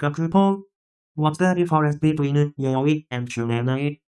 Kakupo. What's the difference between yaoi and shonenai?